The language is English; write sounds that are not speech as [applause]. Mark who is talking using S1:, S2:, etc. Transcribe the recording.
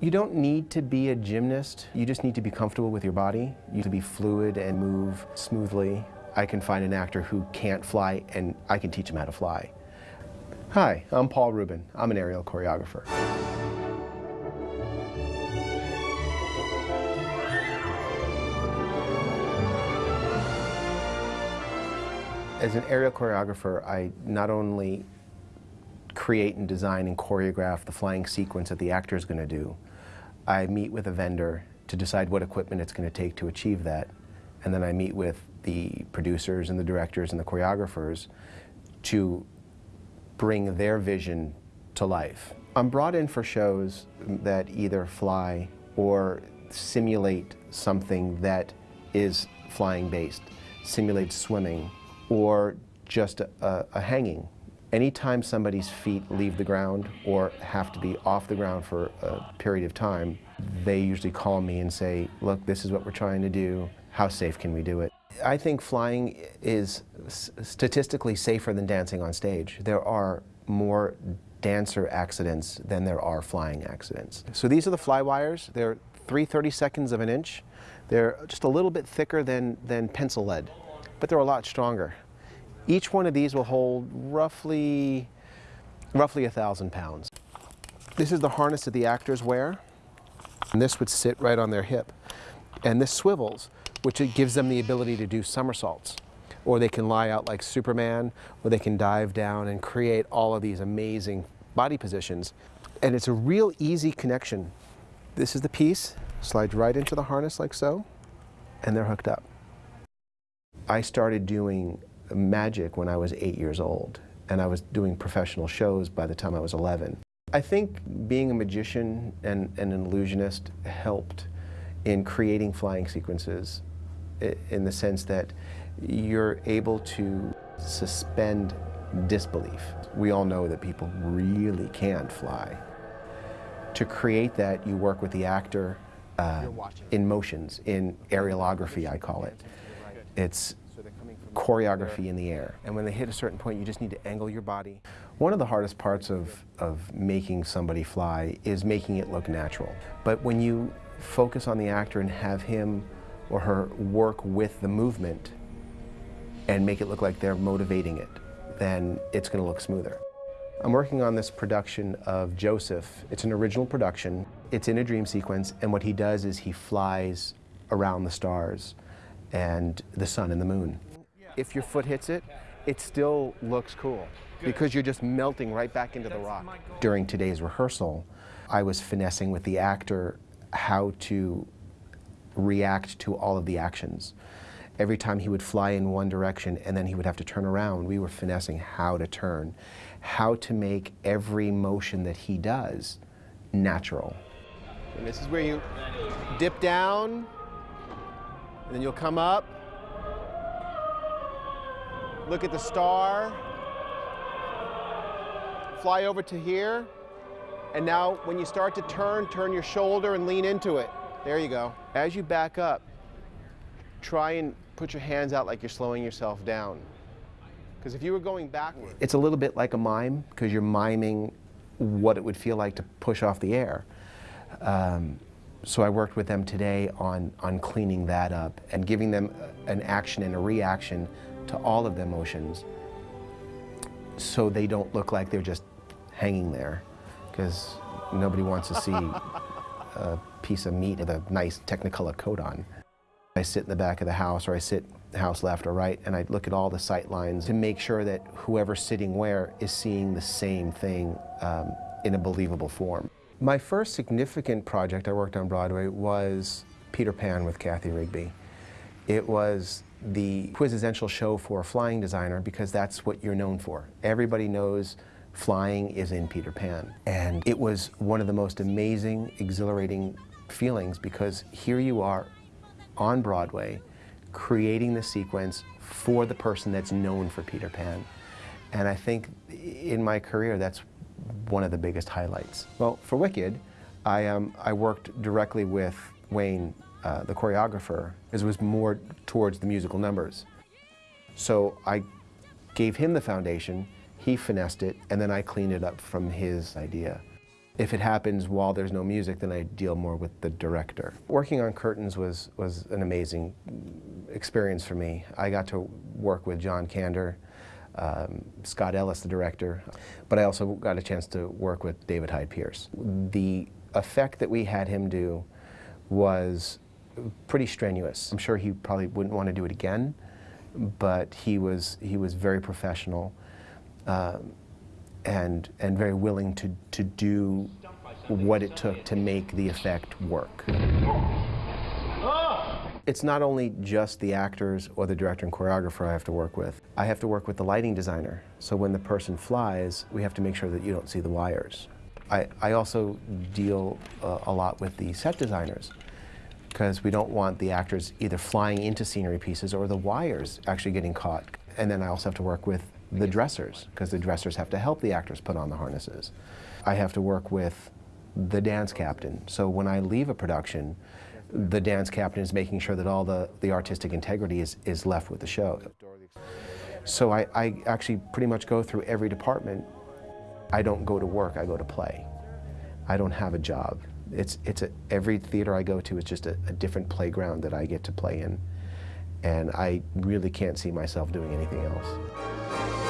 S1: You don't need to be a gymnast. You just need to be comfortable with your body. You need to be fluid and move smoothly. I can find an actor who can't fly and I can teach him how to fly. Hi, I'm Paul Rubin. I'm an aerial choreographer. As an aerial choreographer, I not only create and design and choreograph the flying sequence that the actor is going to do, I meet with a vendor to decide what equipment it's going to take to achieve that. And then I meet with the producers and the directors and the choreographers to bring their vision to life. I'm brought in for shows that either fly or simulate something that is flying based, simulate swimming, or just a, a, a hanging. Anytime somebody's feet leave the ground or have to be off the ground for a period of time, they usually call me and say, look, this is what we're trying to do. How safe can we do it? I think flying is statistically safer than dancing on stage. There are more dancer accidents than there are flying accidents. So these are the fly wires. They're 3 32nds of an inch. They're just a little bit thicker than, than pencil lead but they're a lot stronger. Each one of these will hold roughly, roughly a thousand pounds. This is the harness that the actors wear, and this would sit right on their hip. And this swivels, which it gives them the ability to do somersaults. Or they can lie out like Superman, or they can dive down and create all of these amazing body positions. And it's a real easy connection. This is the piece, slides right into the harness like so, and they're hooked up. I started doing magic when I was eight years old, and I was doing professional shows by the time I was 11. I think being a magician and, and an illusionist helped in creating flying sequences in the sense that you're able to suspend disbelief. We all know that people really can't fly. To create that, you work with the actor uh, in motions, in aerialography, I call it. It's choreography in the air. And when they hit a certain point, you just need to angle your body. One of the hardest parts of, of making somebody fly is making it look natural. But when you focus on the actor and have him or her work with the movement and make it look like they're motivating it, then it's going to look smoother. I'm working on this production of Joseph. It's an original production. It's in a dream sequence, and what he does is he flies around the stars and the sun and the moon. If your foot hits it, it still looks cool because you're just melting right back into the rock. During today's rehearsal, I was finessing with the actor how to react to all of the actions. Every time he would fly in one direction and then he would have to turn around, we were finessing how to turn, how to make every motion that he does natural. And this is where you dip down, and then you'll come up, look at the star, fly over to here, and now when you start to turn, turn your shoulder and lean into it. There you go. As you back up, try and put your hands out like you're slowing yourself down. Because if you were going backward, it's a little bit like a mime because you're miming what it would feel like to push off the air. Um, so I worked with them today on, on cleaning that up and giving them an action and a reaction to all of the emotions so they don't look like they're just hanging there because nobody wants to see [laughs] a piece of meat with a nice Technicolor coat on. I sit in the back of the house or I sit house left or right and I look at all the sight lines to make sure that whoever's sitting where is seeing the same thing um, in a believable form. My first significant project I worked on Broadway was Peter Pan with Kathy Rigby. It was the quintessential show for a flying designer because that's what you're known for. Everybody knows flying is in Peter Pan. And it was one of the most amazing, exhilarating feelings because here you are on Broadway creating the sequence for the person that's known for Peter Pan. And I think in my career, that's one of the biggest highlights. Well, for Wicked, I, um, I worked directly with Wayne, uh, the choreographer, it was more towards the musical numbers. So I gave him the foundation, he finessed it, and then I cleaned it up from his idea. If it happens while there's no music, then I deal more with the director. Working on curtains was, was an amazing experience for me. I got to work with John Kander, um, Scott Ellis, the director, but I also got a chance to work with David Hyde Pierce. The effect that we had him do was pretty strenuous. I'm sure he probably wouldn't want to do it again, but he was, he was very professional um, and, and very willing to, to do what it took to make the effect work. It's not only just the actors or the director and choreographer I have to work with. I have to work with the lighting designer. So when the person flies, we have to make sure that you don't see the wires. I, I also deal uh, a lot with the set designers because we don't want the actors either flying into scenery pieces or the wires actually getting caught. And then I also have to work with the dressers because the dressers have to help the actors put on the harnesses. I have to work with the dance captain. So when I leave a production, the dance captain is making sure that all the, the artistic integrity is, is left with the show. So I, I actually pretty much go through every department. I don't go to work, I go to play. I don't have a job. It's, it's a, every theater I go to is just a, a different playground that I get to play in. And I really can't see myself doing anything else.